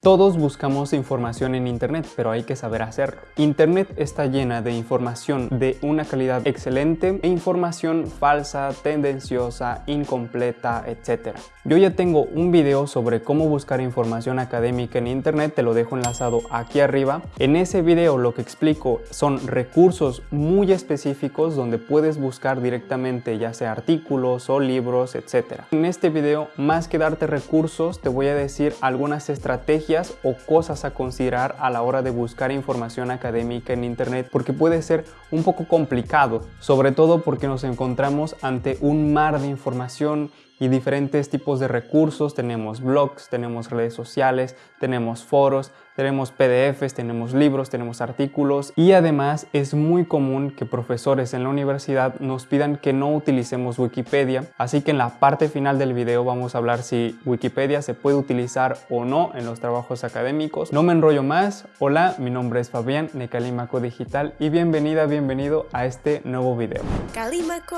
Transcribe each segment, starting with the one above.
Todos buscamos información en Internet, pero hay que saber hacerlo. Internet está llena de información de una calidad excelente e información falsa, tendenciosa, incompleta, etc. Yo ya tengo un video sobre cómo buscar información académica en Internet, te lo dejo enlazado aquí arriba. En ese video lo que explico son recursos muy específicos donde puedes buscar directamente ya sea artículos o libros, etc. En este video, más que darte recursos, te voy a decir algunas estrategias o cosas a considerar a la hora de buscar información académica en internet porque puede ser un poco complicado, sobre todo porque nos encontramos ante un mar de información y diferentes tipos de recursos. Tenemos blogs, tenemos redes sociales, tenemos foros, tenemos PDFs, tenemos libros, tenemos artículos y además es muy común que profesores en la universidad nos pidan que no utilicemos Wikipedia. Así que en la parte final del video vamos a hablar si Wikipedia se puede utilizar o no en los trabajos académicos. No me enrollo más. Hola, mi nombre es Fabián de Calimaco Digital y bienvenida, bienvenido a este nuevo video. Calimaco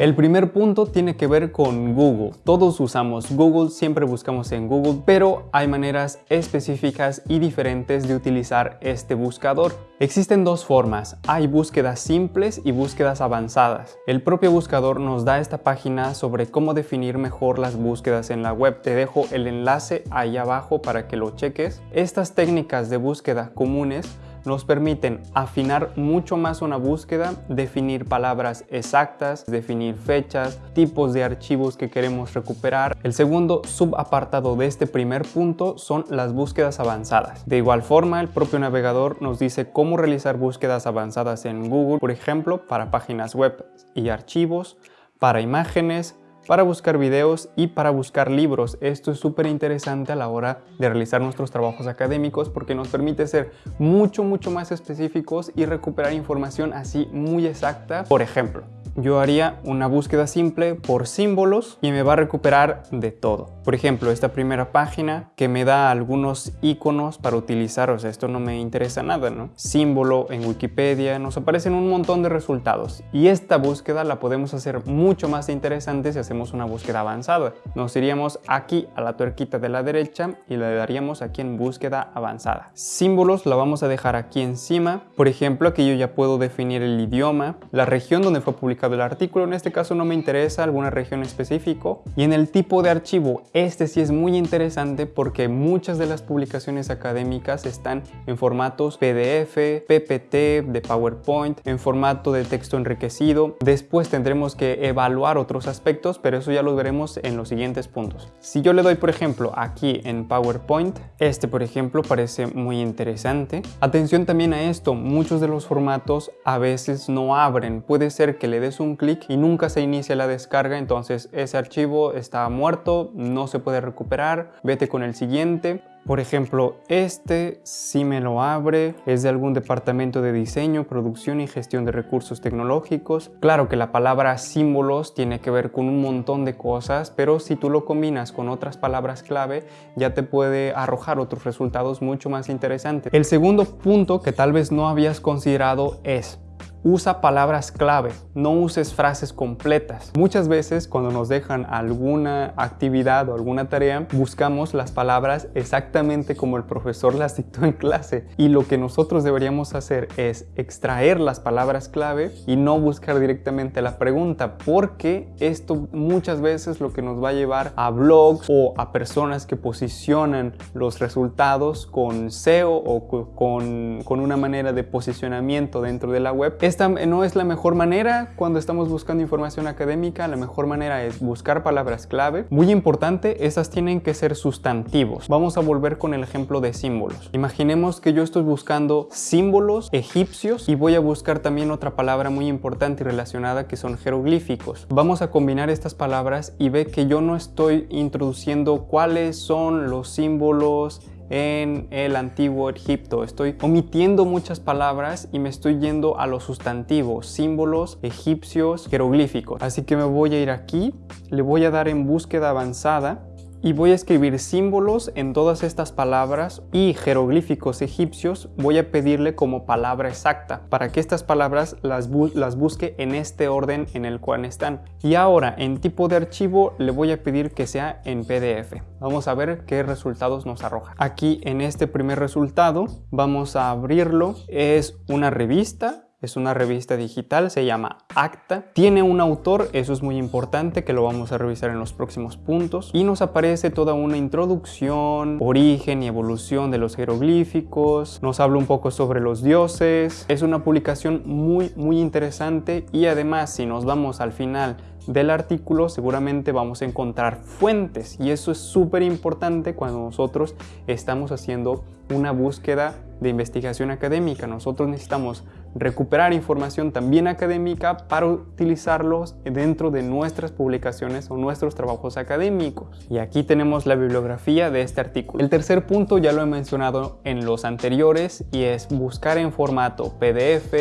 el primer punto tiene que ver con Google. Todos usamos Google, siempre buscamos en Google, pero hay maneras específicas y diferentes de utilizar este buscador. Existen dos formas, hay búsquedas simples y búsquedas avanzadas. El propio buscador nos da esta página sobre cómo definir mejor las búsquedas en la web. Te dejo el enlace ahí abajo para que lo cheques. Estas técnicas de búsqueda comunes nos permiten afinar mucho más una búsqueda, definir palabras exactas, definir fechas, tipos de archivos que queremos recuperar. El segundo subapartado de este primer punto son las búsquedas avanzadas. De igual forma, el propio navegador nos dice cómo realizar búsquedas avanzadas en Google, por ejemplo, para páginas web y archivos, para imágenes, para buscar videos y para buscar libros. Esto es súper interesante a la hora de realizar nuestros trabajos académicos porque nos permite ser mucho, mucho más específicos y recuperar información así muy exacta. Por ejemplo, yo haría una búsqueda simple por símbolos y me va a recuperar de todo. Por ejemplo, esta primera página que me da algunos iconos para utilizar, o sea, esto no me interesa nada, ¿no? Símbolo en Wikipedia, nos aparecen un montón de resultados y esta búsqueda la podemos hacer mucho más interesante si hacemos una búsqueda avanzada. Nos iríamos aquí a la tuerquita de la derecha y le daríamos aquí en búsqueda avanzada. Símbolos la vamos a dejar aquí encima. Por ejemplo, aquí yo ya puedo definir el idioma, la región donde fue publicado del artículo, en este caso no me interesa alguna región específico. Y en el tipo de archivo, este sí es muy interesante porque muchas de las publicaciones académicas están en formatos PDF, PPT, de PowerPoint, en formato de texto enriquecido. Después tendremos que evaluar otros aspectos, pero eso ya lo veremos en los siguientes puntos. Si yo le doy, por ejemplo, aquí en PowerPoint, este, por ejemplo, parece muy interesante. Atención también a esto, muchos de los formatos a veces no abren. Puede ser que le des un clic y nunca se inicia la descarga, entonces ese archivo está muerto, no se puede recuperar, vete con el siguiente. Por ejemplo, este si me lo abre, es de algún departamento de diseño, producción y gestión de recursos tecnológicos. Claro que la palabra símbolos tiene que ver con un montón de cosas, pero si tú lo combinas con otras palabras clave, ya te puede arrojar otros resultados mucho más interesantes. El segundo punto que tal vez no habías considerado es Usa palabras clave, no uses frases completas. Muchas veces cuando nos dejan alguna actividad o alguna tarea, buscamos las palabras exactamente como el profesor las dictó en clase. Y lo que nosotros deberíamos hacer es extraer las palabras clave y no buscar directamente la pregunta, porque esto muchas veces lo que nos va a llevar a blogs o a personas que posicionan los resultados con SEO o con, con una manera de posicionamiento dentro de la web esta no es la mejor manera cuando estamos buscando información académica, la mejor manera es buscar palabras clave. Muy importante, esas tienen que ser sustantivos. Vamos a volver con el ejemplo de símbolos. Imaginemos que yo estoy buscando símbolos egipcios y voy a buscar también otra palabra muy importante y relacionada que son jeroglíficos. Vamos a combinar estas palabras y ve que yo no estoy introduciendo cuáles son los símbolos en el antiguo Egipto. Estoy omitiendo muchas palabras y me estoy yendo a los sustantivos, símbolos egipcios, jeroglíficos. Así que me voy a ir aquí, le voy a dar en búsqueda avanzada y voy a escribir símbolos en todas estas palabras y jeroglíficos egipcios voy a pedirle como palabra exacta para que estas palabras las, busque en este orden en el cual están. Y ahora en tipo de archivo le voy a pedir que sea en PDF. Vamos a ver qué resultados nos arroja. Aquí en este primer resultado vamos a abrirlo. Es una revista es una revista digital, se llama Acta. Tiene un autor, eso es muy importante, que lo vamos a revisar en los próximos puntos. Y nos aparece toda una introducción, origen y evolución de los jeroglíficos. Nos habla un poco sobre los dioses. Es una publicación muy, muy interesante y además si nos vamos al final del artículo seguramente vamos a encontrar fuentes y eso es súper importante cuando nosotros estamos haciendo una búsqueda de investigación académica. Nosotros necesitamos recuperar información también académica para utilizarlos dentro de nuestras publicaciones o nuestros trabajos académicos. Y aquí tenemos la bibliografía de este artículo. El tercer punto ya lo he mencionado en los anteriores y es buscar en formato PDF,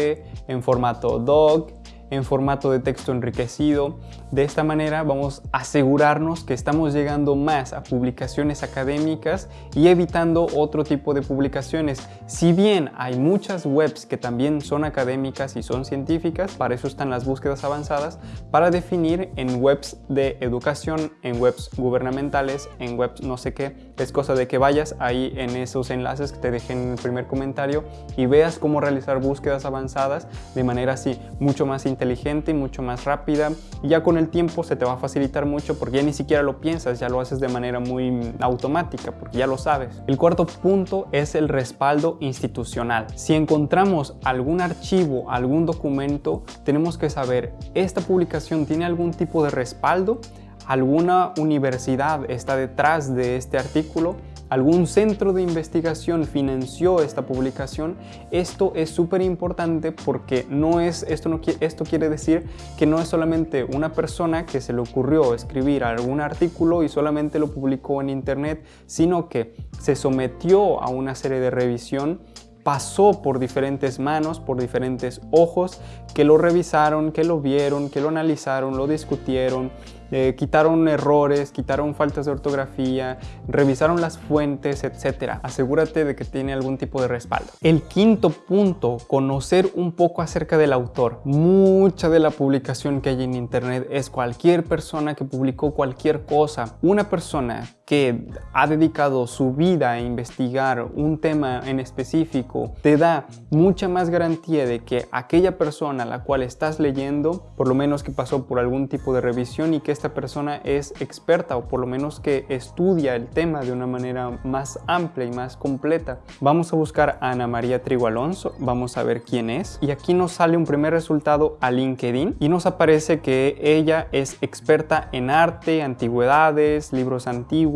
en formato doc, en formato de texto enriquecido. De esta manera vamos a asegurarnos que estamos llegando más a publicaciones académicas y evitando otro tipo de publicaciones. Si bien hay muchas webs que también son académicas y son científicas, para eso están las búsquedas avanzadas, para definir en webs de educación, en webs gubernamentales, en webs no sé qué. Es cosa de que vayas ahí en esos enlaces que te dejé en el primer comentario y veas cómo realizar búsquedas avanzadas de manera así mucho más inteligente y mucho más rápida. Ya con tiempo se te va a facilitar mucho porque ya ni siquiera lo piensas, ya lo haces de manera muy automática porque ya lo sabes. El cuarto punto es el respaldo institucional. Si encontramos algún archivo, algún documento, tenemos que saber, ¿esta publicación tiene algún tipo de respaldo? ¿Alguna universidad está detrás de este artículo? Algún centro de investigación financió esta publicación, esto es súper importante porque no es, esto, no, esto quiere decir que no es solamente una persona que se le ocurrió escribir algún artículo y solamente lo publicó en internet, sino que se sometió a una serie de revisión pasó por diferentes manos, por diferentes ojos, que lo revisaron, que lo vieron, que lo analizaron, lo discutieron, eh, quitaron errores, quitaron faltas de ortografía, revisaron las fuentes, etc. Asegúrate de que tiene algún tipo de respaldo. El quinto punto, conocer un poco acerca del autor. Mucha de la publicación que hay en internet es cualquier persona que publicó cualquier cosa. Una persona que ha dedicado su vida a investigar un tema en específico te da mucha más garantía de que aquella persona a la cual estás leyendo, por lo menos que pasó por algún tipo de revisión y que esta persona es experta o por lo menos que estudia el tema de una manera más amplia y más completa. Vamos a buscar a Ana María Trigo Alonso, vamos a ver quién es y aquí nos sale un primer resultado a LinkedIn y nos aparece que ella es experta en arte, antigüedades, libros antiguos,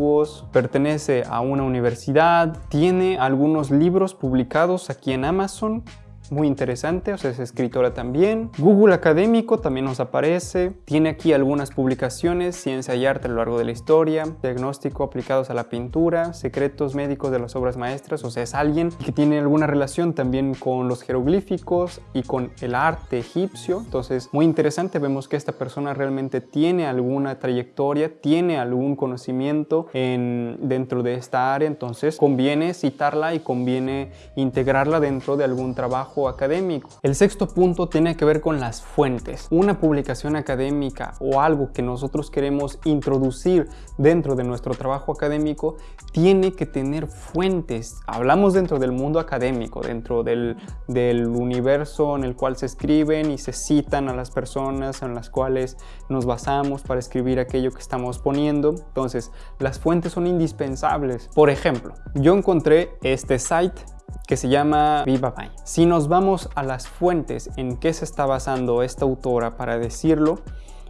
pertenece a una universidad, tiene algunos libros publicados aquí en Amazon muy interesante, o sea, es escritora también. Google Académico también nos aparece. Tiene aquí algunas publicaciones, ciencia y arte a lo largo de la historia, diagnóstico aplicados a la pintura, secretos médicos de las obras maestras, o sea, es alguien que tiene alguna relación también con los jeroglíficos y con el arte egipcio. Entonces, muy interesante, vemos que esta persona realmente tiene alguna trayectoria, tiene algún conocimiento en, dentro de esta área, entonces conviene citarla y conviene integrarla dentro de algún trabajo académico. El sexto punto tiene que ver con las fuentes. Una publicación académica o algo que nosotros queremos introducir dentro de nuestro trabajo académico tiene que tener fuentes. Hablamos dentro del mundo académico, dentro del, del universo en el cual se escriben y se citan a las personas en las cuales nos basamos para escribir aquello que estamos poniendo. Entonces, las fuentes son indispensables. Por ejemplo, yo encontré este site que se llama Viva Bay. Si nos vamos a las fuentes en que se está basando esta autora para decirlo,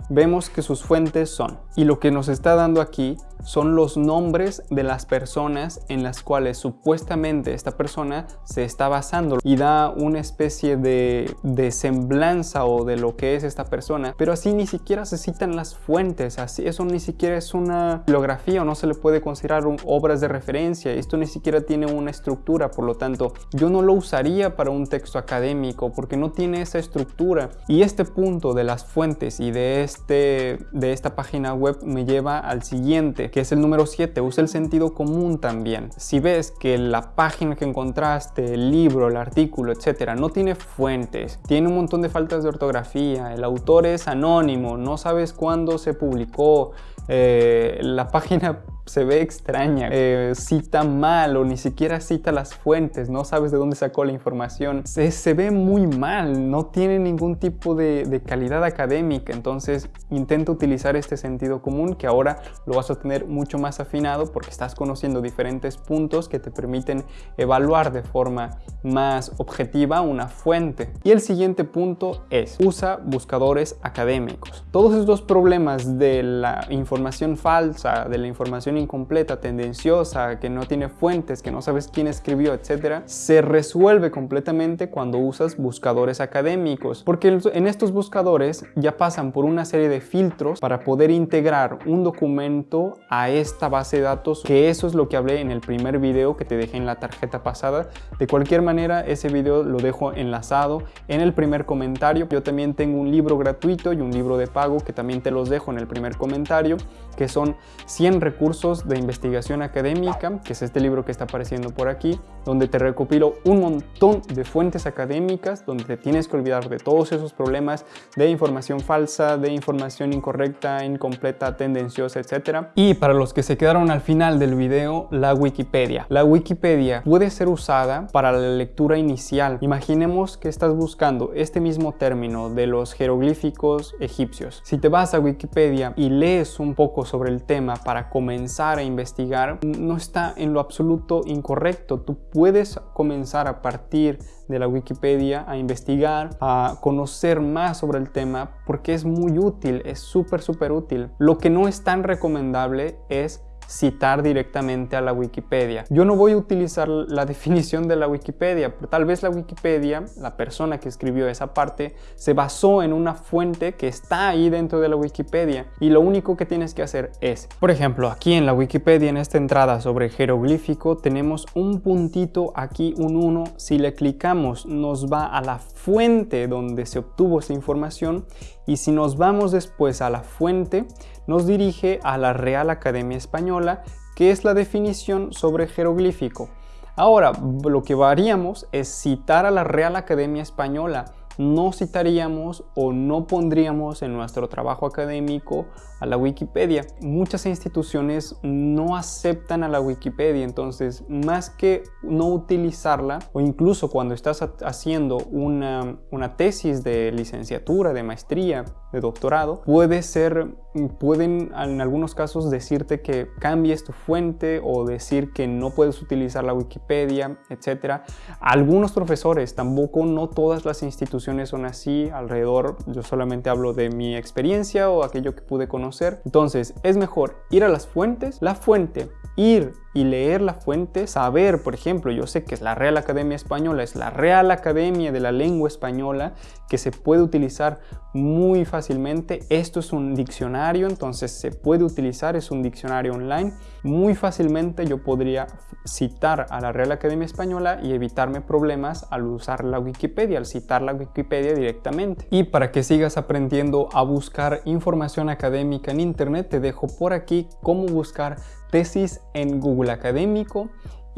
vemos que sus fuentes son, y lo que nos está dando aquí son los nombres de las personas en las cuales supuestamente esta persona se está basando. Y da una especie de, de, semblanza o de lo que es esta persona, pero así ni siquiera se citan las fuentes, así eso ni siquiera es una bibliografía o no se le puede considerar obras de referencia, esto ni siquiera tiene una estructura, por lo tanto yo no lo usaría para un texto académico porque no tiene esa estructura. Y este punto de las fuentes y de, este, de esta página web me lleva al siguiente Que es el número 7, usa el sentido común también. Si ves que la página que encontraste, el libro, el artículo, etcétera, no tiene fuentes, tiene un montón de faltas de ortografía, el autor es anónimo, no sabes cuándo se publicó, eh, la página se ve extraña, eh, cita mal o ni siquiera cita las fuentes, no sabes de dónde sacó la información. Se, se ve muy mal, no tiene ningún tipo de, de, calidad académica, entonces intenta utilizar este sentido común que ahora lo vas a tener mucho más afinado porque estás conociendo diferentes puntos que te permiten evaluar de forma más objetiva una fuente. Y el siguiente punto es, usa buscadores académicos. Todos estos problemas de la información falsa, de la información incompleta, tendenciosa, que no tiene fuentes, que no sabes quién escribió, etcétera, se resuelve completamente cuando usas buscadores académicos, porque en estos buscadores ya pasan por una serie de filtros para poder integrar un documento a esta base de datos, que eso es lo que hablé en el primer video que te dejé en la tarjeta pasada. De cualquier manera, ese video lo dejo enlazado en el primer comentario. Yo también tengo un libro gratuito y un libro de pago que también te los dejo en el primer comentario, que son 100 recursos de investigación académica, que es este libro que está apareciendo por aquí, donde te recopilo un montón de fuentes académicas, donde te tienes que olvidar de todos esos problemas de información falsa, de información incorrecta, incompleta, tendenciosa, etc. Y para los que se quedaron al final del video, la Wikipedia. La Wikipedia puede ser usada para la lectura inicial. Imaginemos que estás buscando este mismo término de los jeroglíficos egipcios. Si te vas a Wikipedia y lees un poco sobre el tema para comenzar a investigar no está en lo absoluto incorrecto. Tú puedes comenzar a partir de la Wikipedia a investigar, a conocer más sobre el tema porque es muy útil, es súper súper útil. Lo que no es tan recomendable es citar directamente a la Wikipedia. Yo no voy a utilizar la definición de la Wikipedia, pero tal vez la Wikipedia, la persona que escribió esa parte, se basó en una fuente que está ahí dentro de la Wikipedia y lo único que tienes que hacer es, por ejemplo, aquí en la Wikipedia, en esta entrada sobre jeroglífico, tenemos un puntito aquí, un 1, si le clicamos nos va a la fuente donde se obtuvo esa información y si nos vamos después a la fuente, nos dirige a la Real Academia Española, que es la definición sobre jeroglífico. Ahora, lo que haríamos es citar a la Real Academia Española, no citaríamos o no pondríamos en nuestro trabajo académico a la Wikipedia. Muchas instituciones no aceptan a la Wikipedia, entonces más que no utilizarla o incluso cuando estás haciendo una, una tesis de licenciatura, de maestría, de doctorado, puede ser, pueden en algunos casos decirte que cambies tu fuente o decir que no puedes utilizar la Wikipedia, etc. Algunos profesores, tampoco no todas las instituciones son así alrededor, yo solamente hablo de mi experiencia o aquello que pude conocer. Entonces, es mejor ir a las fuentes. La fuente ir y leer la fuente, saber, por ejemplo, yo sé que es la Real Academia Española, es la Real Academia de la Lengua Española, que se puede utilizar muy fácilmente. Esto es un diccionario, entonces se puede utilizar, es un diccionario online. Muy fácilmente yo podría citar a la Real Academia Española y evitarme problemas al usar la Wikipedia, al citar la Wikipedia directamente. Y para que sigas aprendiendo a buscar información académica en internet, te dejo por aquí cómo buscar tesis en Google Académico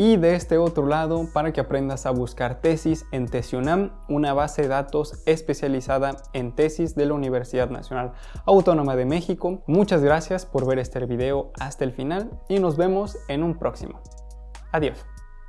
y de este otro lado para que aprendas a buscar tesis en Tesionam, una base de datos especializada en tesis de la Universidad Nacional Autónoma de México. Muchas gracias por ver este video hasta el final y nos vemos en un próximo. Adiós.